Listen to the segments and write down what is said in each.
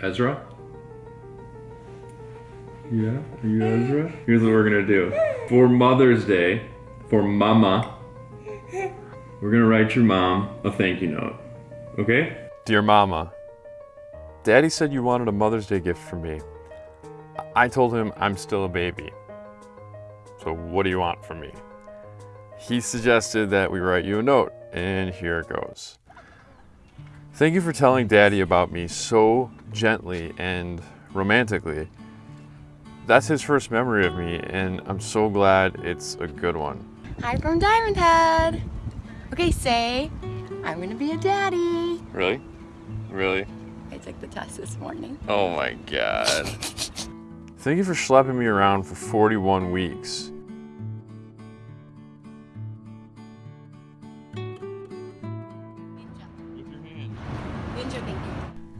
Ezra? Yeah, are you Ezra? Here's what we're gonna do. For Mother's Day, for Mama, we're gonna write your mom a thank you note. Okay? Dear Mama, Daddy said you wanted a Mother's Day gift for me. I told him I'm still a baby. So what do you want from me? He suggested that we write you a note, and here it goes. Thank you for telling Daddy about me so gently and romantically. That's his first memory of me, and I'm so glad it's a good one. Hi from Diamond Head. Okay, say, I'm gonna be a daddy. Really? Really? I took the test this morning. Oh my god. Thank you for schlepping me around for 41 weeks.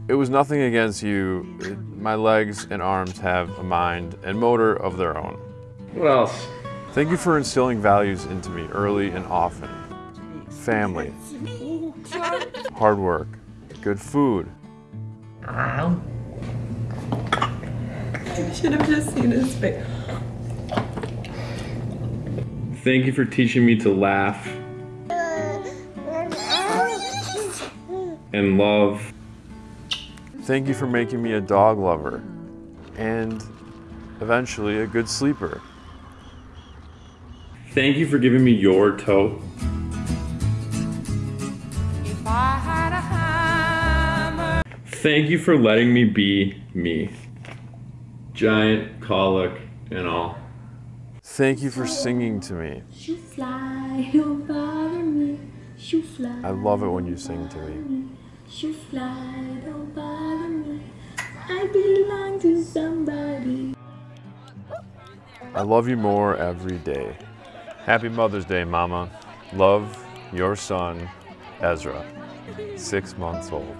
It was nothing against you. It- my legs and arms have a mind and motor of their own. What else? Thank you for instilling values into me early and often. Family, hard work, good food. You should have just seen his face. Thank you for teaching me to laugh and love. Thank you for making me a dog lover and eventually a good sleeper. Thank you for giving me your toe. Thank you for letting me be me. Giant colic and all. Thank you for singing to me. Shoo fly, don't me. Shoo fly. I love it when you sing to me. Shoo fly, don't bother me. I belong to somebody. I love you more every day. Happy Mother's Day, Mama. Love, your son, Ezra, six months old.